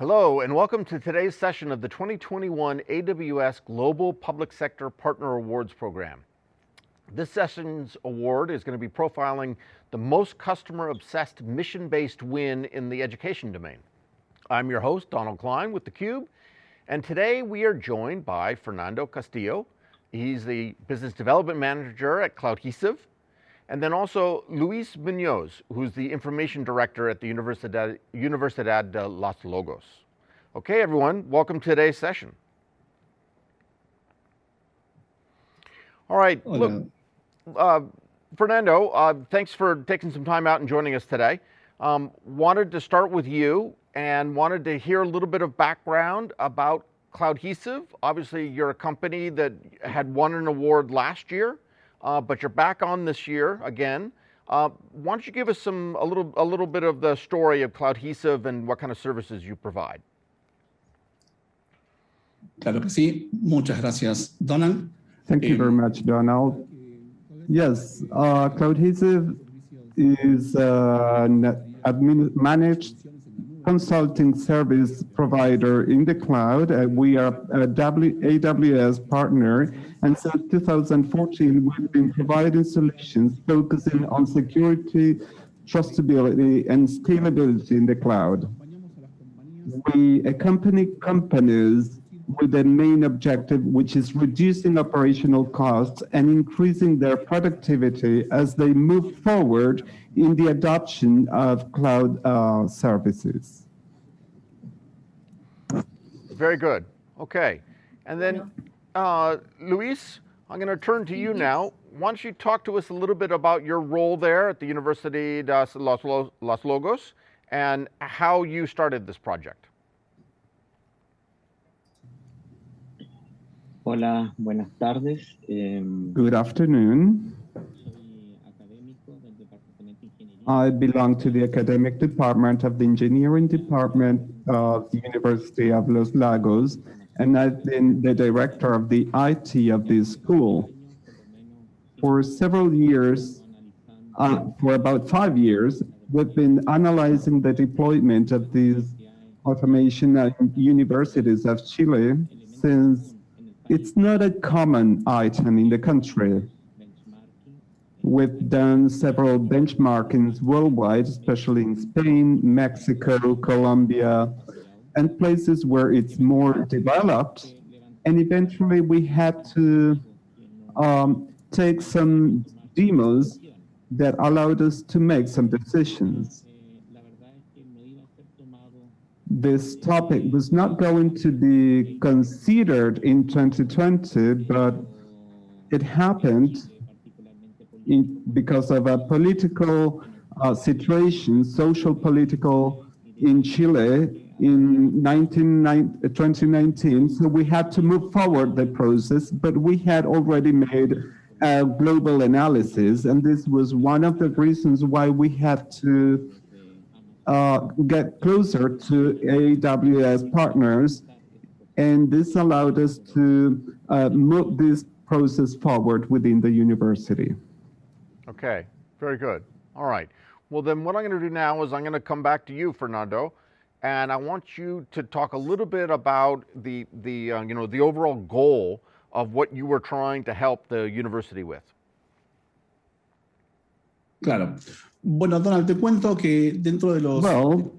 Hello, and welcome to today's session of the 2021 AWS Global Public Sector Partner Awards Program. This session's award is going to be profiling the most customer-obsessed mission-based win in the education domain. I'm your host, Donald Klein with theCUBE, and today we are joined by Fernando Castillo. He's the Business Development Manager at Cloudhesive, and then also Luis Munoz, who's the Information Director at the Universidad, Universidad de Los Lagos. Okay, everyone, welcome to today's session. All right, look, uh, Fernando, uh, thanks for taking some time out and joining us today. Um, wanted to start with you and wanted to hear a little bit of background about Cloudhesive. Obviously, you're a company that had won an award last year uh, but you're back on this year again. Uh, why don't you give us some a little a little bit of the story of Cloudhesive and what kind of services you provide? Claro que sí. Muchas gracias, Donald. Thank you very much, Donald. Yes, uh, Cloudhesive is uh, managed consulting service provider in the cloud. Uh, we are a AWS partner, and since 2014, we've been providing solutions focusing on security, trustability, and scalability in the cloud. We accompany companies with the main objective, which is reducing operational costs and increasing their productivity as they move forward in the adoption of cloud uh, services. Very good. Okay. And then, uh, Luis, I'm going to turn to you now. Why don't you talk to us a little bit about your role there at the University de Los Lagos and how you started this project? Hola, buenas tardes. Good afternoon. I belong to the academic department of the engineering department of the University of Los Lagos, and I've been the director of the IT of this school. For several years, uh, for about five years, we've been analyzing the deployment of these automation at universities of Chile since it's not a common item in the country. We've done several benchmarkings worldwide, especially in Spain, Mexico, Colombia, and places where it's more developed. And eventually we had to um, take some demos that allowed us to make some decisions. This topic was not going to be considered in 2020, but it happened in, because of a political uh, situation, social political in Chile in 19, 2019. So we had to move forward the process, but we had already made a global analysis. And this was one of the reasons why we had to uh, get closer to AWS partners. And this allowed us to uh, move this process forward within the university. Okay, very good. All right. Well, then what I'm going to do now is I'm going to come back to you, Fernando, and I want you to talk a little bit about the, the uh, you know, the overall goal of what you were trying to help the university with. Claro. Bueno, Donald, te cuento que dentro de los... Well,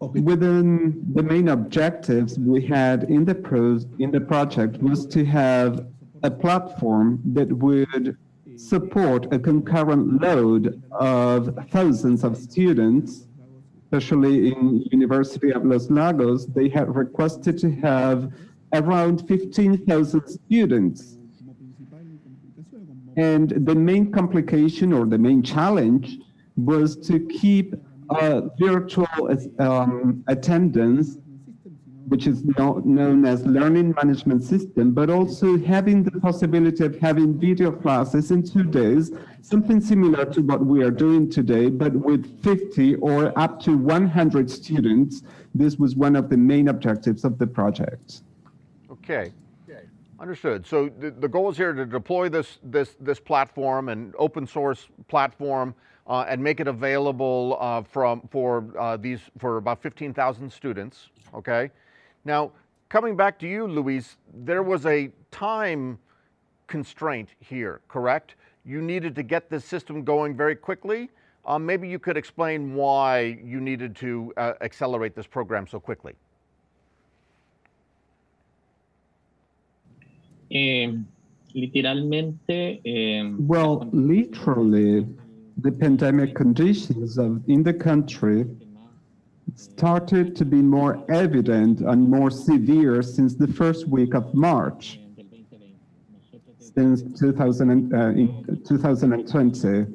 within the main objectives we had in the, pros, in the project was to have a platform that would support a concurrent load of thousands of students, especially in University of Los Lagos, they had requested to have around 15,000 students. And the main complication or the main challenge was to keep virtual um, attendance which is known as learning management system, but also having the possibility of having video classes in two days, something similar to what we are doing today, but with 50 or up to 100 students. This was one of the main objectives of the project. Okay. Understood. So the, the goal is here to deploy this this this platform and open source platform uh, and make it available uh, from for uh, these for about 15,000 students. Okay. Now coming back to you, Luis, there was a time constraint here, correct? You needed to get this system going very quickly. Um, maybe you could explain why you needed to uh, accelerate this program so quickly. Literalmente, eh, Well, literally, the pandemic conditions of, in the country started to be more evident and more severe since the first week of March, since 2000 uh, in 2020.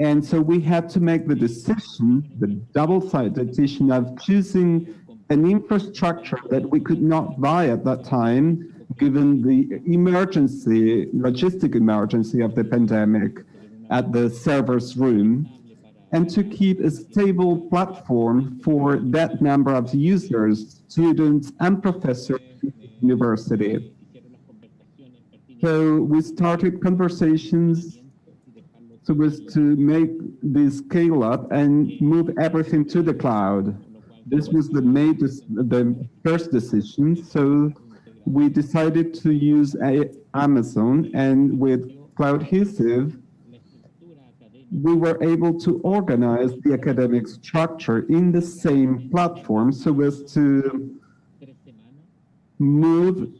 And so we had to make the decision, the double-sided decision of choosing an infrastructure that we could not buy at that time, given the emergency, logistic emergency of the pandemic at the server's room, and to keep a stable platform for that number of users, students and professors in the university. So we started conversations so as to make this scale up and move everything to the cloud. This was the made the first decision. So we decided to use Amazon and with Cloudhesive, we were able to organize the academic structure in the same platform so as to move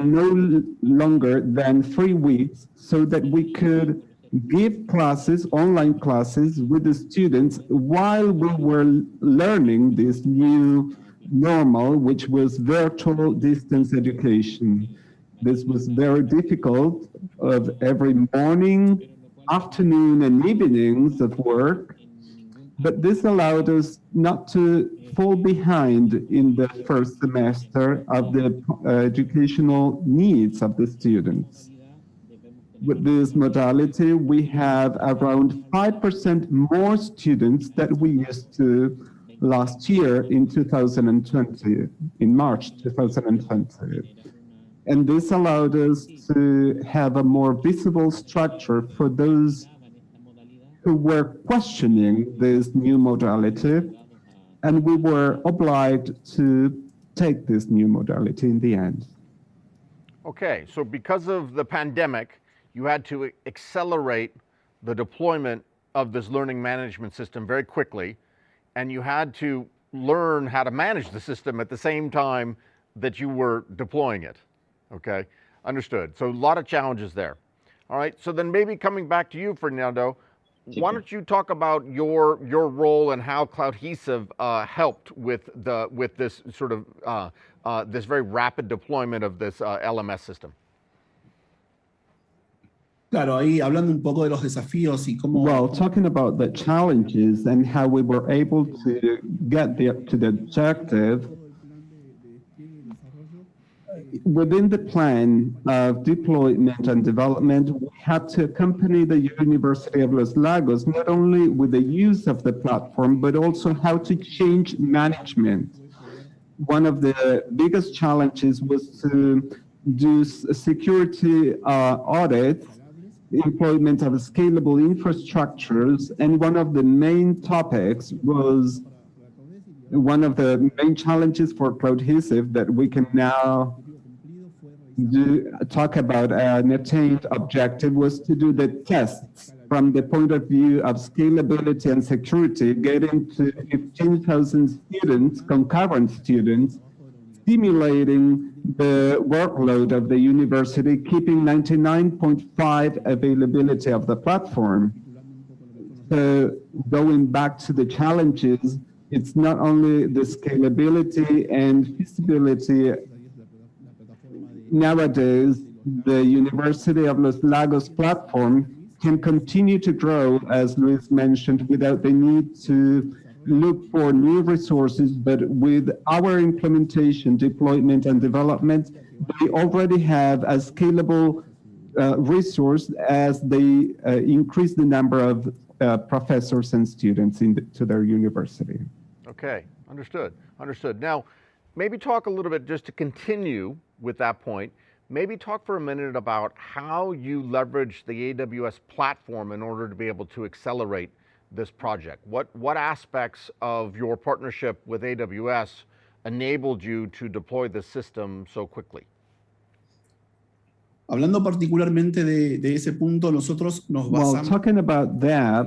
no longer than three weeks so that we could give classes, online classes with the students while we were learning this new normal, which was virtual distance education. This was very difficult of every morning, afternoon and evenings of work, but this allowed us not to fall behind in the first semester of the uh, educational needs of the students. With this modality, we have around 5% more students that we used to last year in 2020, in March 2020. And this allowed us to have a more visible structure for those who were questioning this new modality, and we were obliged to take this new modality in the end. Okay, so because of the pandemic, you had to accelerate the deployment of this learning management system very quickly, and you had to learn how to manage the system at the same time that you were deploying it. Okay, understood. So a lot of challenges there. All right, so then maybe coming back to you, Fernando, why don't you talk about your your role and how Cloudhesive uh, helped with the with this sort of uh, uh, this very rapid deployment of this uh, LMS system? Claro, ahí hablando un poco de los desafíos y cómo... Well, talking about the challenges and how we were able to get the, to the objective, within the plan of deployment and development, we had to accompany the University of Los Lagos not only with the use of the platform, but also how to change management. One of the biggest challenges was to do security uh, audits employment of scalable infrastructures. And one of the main topics was one of the main challenges for Cloudhesive that we can now do, talk about uh, an attained objective was to do the tests from the point of view of scalability and security, getting to 15,000 students, concurrent students, stimulating the workload of the university, keeping 99.5 availability of the platform. So going back to the challenges, it's not only the scalability and feasibility. Nowadays, the University of Los Lagos platform can continue to grow, as Luis mentioned, without the need to look for new resources, but with our implementation, deployment, and development, they already have a scalable uh, resource as they uh, increase the number of uh, professors and students the, to their university. Okay, understood, understood. Now, maybe talk a little bit just to continue with that point. maybe talk for a minute about how you leverage the AWS platform in order to be able to accelerate this project. What, what aspects of your partnership with AWS enabled you to deploy the system so quickly? Hablando particularmente de, de ese punto, nosotros nos Well, talking about that,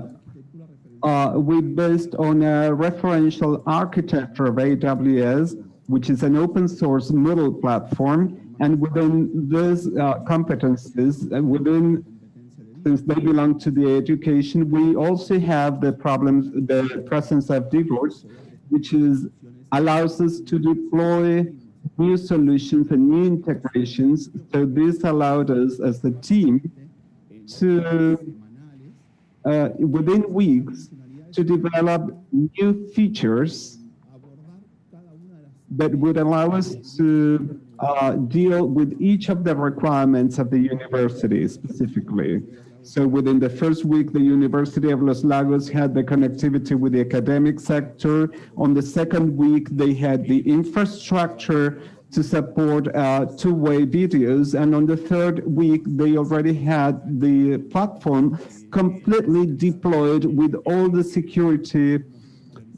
uh, we based on a referential architecture of AWS, which is an open source middle platform. And within those uh, competencies, uh, within since they belong to the education, we also have the problems, the presence of divorce, which is allows us to deploy new solutions and new integrations. So this allowed us as a team to, uh, within weeks, to develop new features that would allow us to uh, deal with each of the requirements of the university specifically. So within the first week, the University of Los Lagos had the connectivity with the academic sector. On the second week, they had the infrastructure to support uh, two-way videos. And on the third week, they already had the platform completely deployed with all the security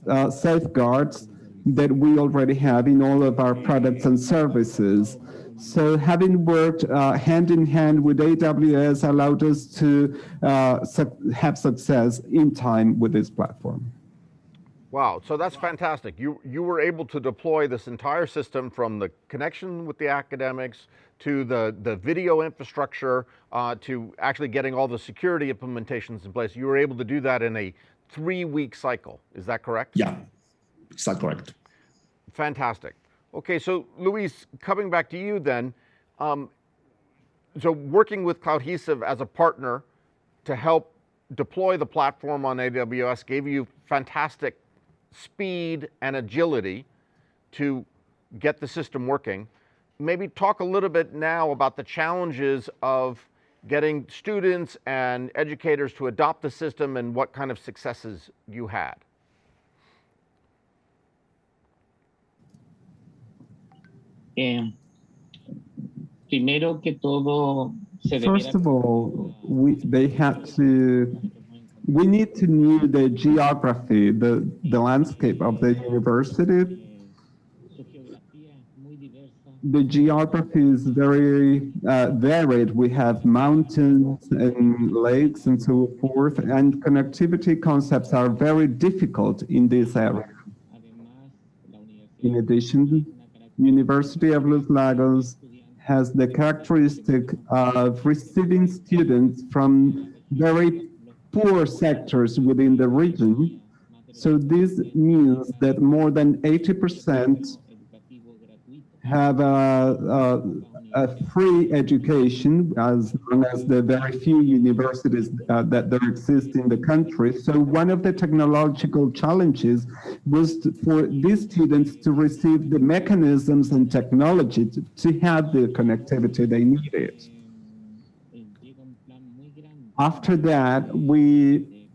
uh, safeguards that we already have in all of our products and services. So having worked uh, hand in hand with AWS allowed us to uh, su- have success in time with this platform. Wow, so that's fantastic. You, you were able to deploy this entire system from the connection with the academics to the, the video infrastructure uh, to actually getting all the security implementations in place. You were able to do that in a three week cycle. Is that correct? Yeah, is that correct? Fantastic. Okay, so Luis, coming back to you then, um, so working with Cloudhesive as a partner to help deploy the platform on AWS gave you fantastic speed and agility to get the system working. Maybe talk a little bit now about the challenges of getting students and educators to adopt the system and what kind of successes you had. Eh, primero que todo, se First of all, we, they had to, we need to know the geography, the, the landscape of the university. su geografía es muy diversa. The geography is very uh, varied. We have mountains and lakes and so forth, and connectivity concepts are very difficult in this area. Además, la universidad In addition, University of Los Lagos has the characteristic of receiving students from very poor sectors within the region. So this means that more than 80% have a, a, a free education as long as the very few universities uh, that there exist in the country. So one of the technological challenges was to, for these students to receive the mechanisms and technology to, to have the connectivity they needed. After that, we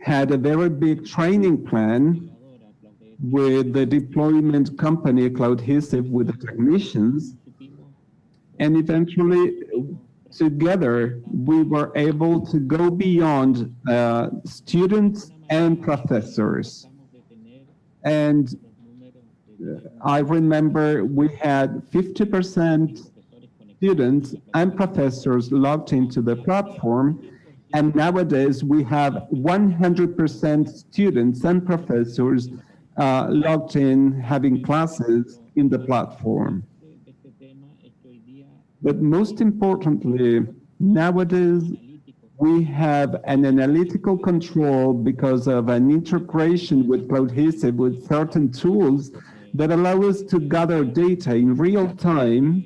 had a very big training plan with the deployment company Cloudhesive with the technicians. And eventually, together, we were able to go beyond uh, students and professors. And de I remember we had 50% students and professors logged into the platform. And nowadays, we have 100% students and professors uh, logged in, having classes in the platform. But most importantly, nowadays, we have an analytical control because of an integration with Cloudhesive with certain tools that allow us to gather data in real time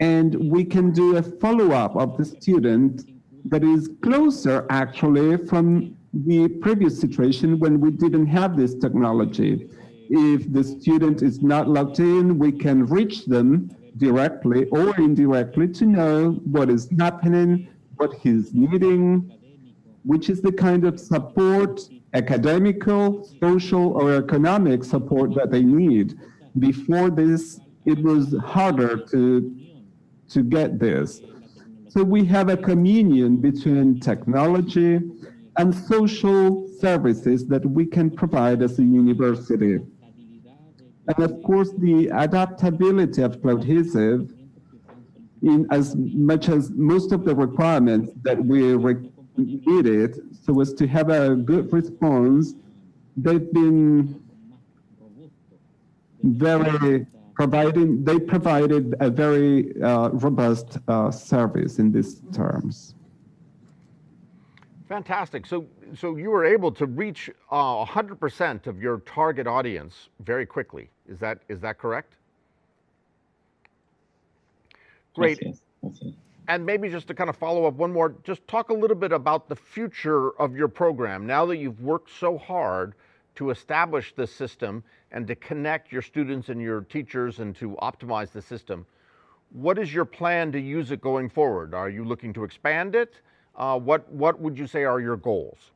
and we can do a follow-up of the student that is closer actually from the previous situation when we didn't have this technology. If the student is not logged in, we can reach them directly or indirectly to know what is happening, what he's needing, which is the kind of support, academical, social, or economic support that they need. Before this it was harder to, to get this. So we have a communion between technology and social services that we can provide as a university. And of course, the adaptability of Cloudhesive in as much as most of the requirements that we needed so as to have a good response, they've been very providing, they provided a very uh, robust uh, service in these terms. Fantastic. So, so you were able to reach uh, 100% of your target audience very quickly. Is that is that correct? Great. Así es, así es. And maybe just to kind of follow up one more, just talk a little bit about the future of your program. Now that you've worked so hard to establish this system and to connect your students and your teachers and to optimize the system, what is your plan to use it going forward? Are you looking to expand it? Uh, what, what would you say are your goals?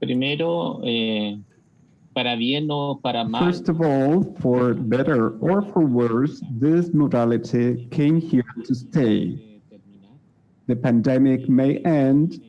Primero, eh, para bien o para mal, First of all, for better or for worse, this modality came here to stay. The pandemic may end,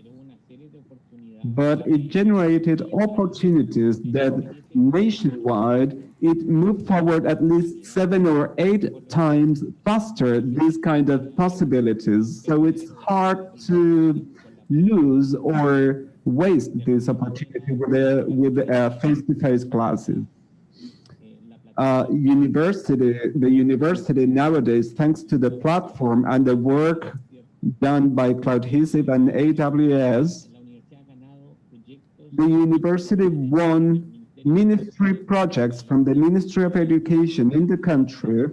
but it generated opportunities that nationwide it moved forward at least seven or eight times faster these kind of possibilities so it's hard to lose or waste this opportunity with the with uh, face-to-face classes. La plataforma uh, university the university nowadays thanks to the platform and the work done by Cloudhesive and AWS the university won ministry projects from the Ministry of Education in the country,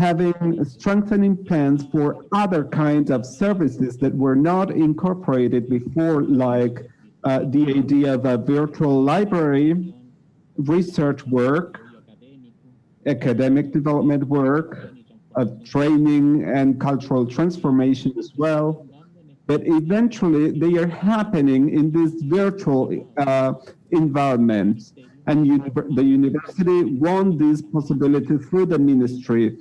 having strengthening plans for other kinds of services that were not incorporated before, like uh, the idea of a virtual library, research work, academic development work, of training and cultural transformation as well. But eventually, they are happening in this virtual uh, environment. And uni- the university won this possibility through the ministry,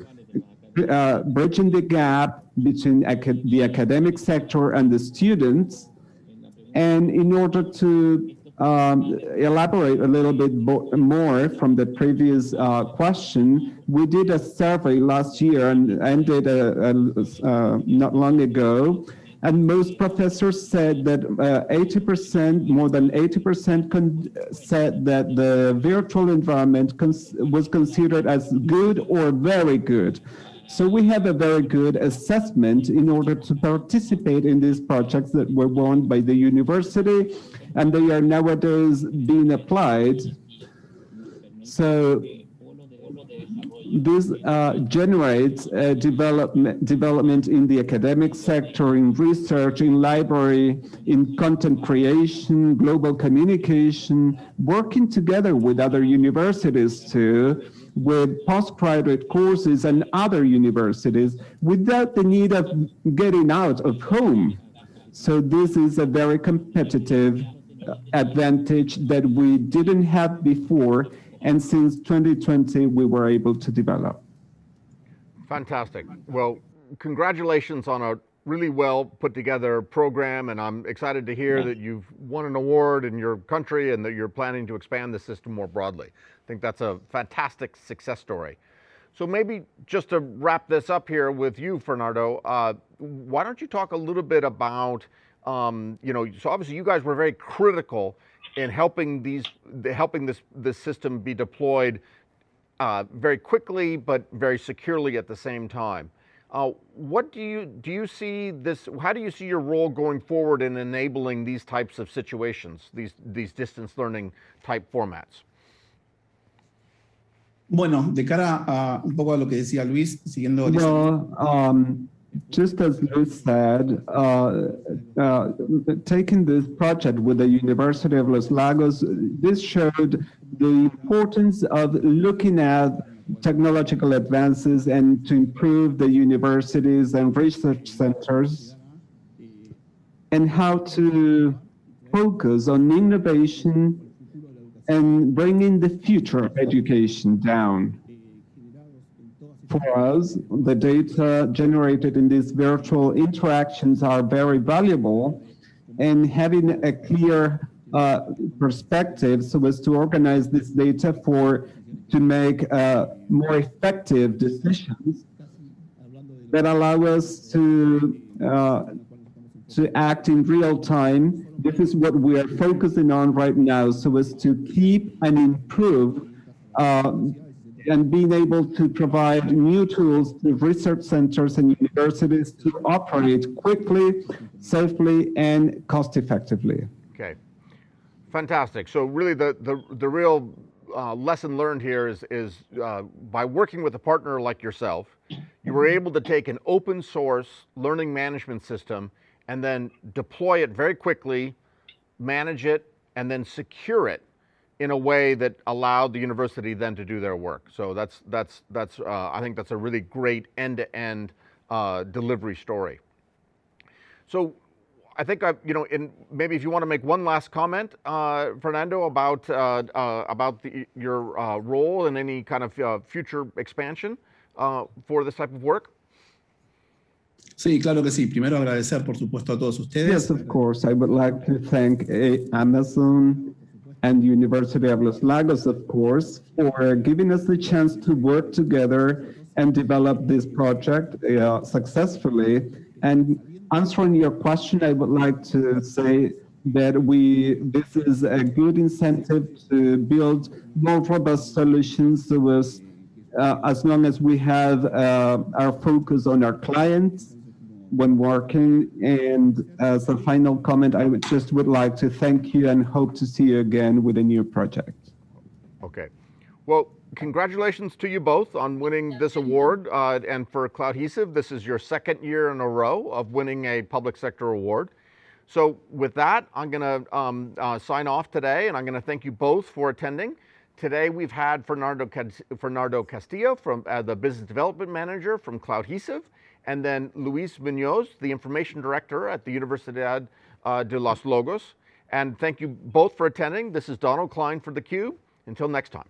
uh, bridging the gap between the academic sector and the students. And in order to um, elaborate a little bit more from the previous uh, question, we did a survey last year and ended uh, uh, not long ago. And most professors said that uh, 80%, more than 80% said that the virtual environment cons- was considered as good or very good. So we have a very good assessment in order to participate in these projects that were won by the university, and they are nowadays being applied. So this uh, generates uh, development, development in the academic sector, in research, in library, in content creation, global communication, working together with other universities too, with postgraduate courses and other universities without the need of getting out of home. So this is a very competitive uh, advantage that we didn't have before and since 2020 we were able to develop. Fantastic. Well, congratulations on a really well put together program, and I'm excited to hear that you've won an award in your country and that you're planning to expand the system more broadly. I think that's a fantastic success story. So maybe just to wrap this up here with you, Fernando, uh, why don't you talk a little bit about, um, you know, so obviously you guys were very critical in helping these, helping this this system be deployed uh, very quickly but very securely at the same time. Uh, what do you do you see this? How do you see your role going forward in enabling these types of situations, these these distance learning type formats? Bueno, de cara a un poco a lo que decía Luis, siguiendo Well, um, just as Luis said, uh, uh, taking this project with the University of Los Lagos, this showed the importance of looking at technological advances and to improve the universities and research centers and how to focus on innovation and bringing the future of education down. For us, the data generated in these virtual interactions are very valuable and having a clear uh, perspective so as to organize this data for to make uh, more effective decisions that allow us to uh, to act in real time. This is what we are focusing on right now, so as to keep and improve uh, and being able to provide new tools to research centers and universities to operate quickly, safely, and cost effectively. Okay, fantastic. So really the, the, the real uh, lesson learned here is, is uh, by working with a partner like yourself, you were able to take an open source learning management system and then deploy it very quickly, manage it, and then secure it in a way that allowed the university then to do their work. So that's, that's, that's uh, I think that's a really great end-to-end uh, delivery story. So I think I, you know, in maybe if you want to make one last comment, uh, Fernando, about uh, uh, about the, your uh, role and any kind of uh, future expansion uh, for this type of work. Sí, claro que sí. Primero agradecer, por supuesto, a todos ustedes. Yes, of course. I would like to thank uh, Amazon and University of Los Lagos, of course, for giving us the chance to work together and develop this project uh, successfully. And answering your question, I would like to say that we this is a good incentive to build more robust solutions so as uh, as long as we have uh, our focus on our clients when working. And as a final comment, I would just would like to thank you and hope to see you again with a new project. Okay. Well, congratulations to you both on winning this award. Uh, and for Cloudhesive, this is your second year in a row of winning a public sector award. So with that, I'm going to um, uh, sign off today, and I'm going to thank you both for attending. Today we've had Fernando, Fernando Castillo, from uh, the Business Development Manager from Cloudhesive, and then Luis Munoz, the Information Director at the Universidad uh, de Los Lagos. And thank you both for attending. This is Donald Klein for theCUBE. Until next time.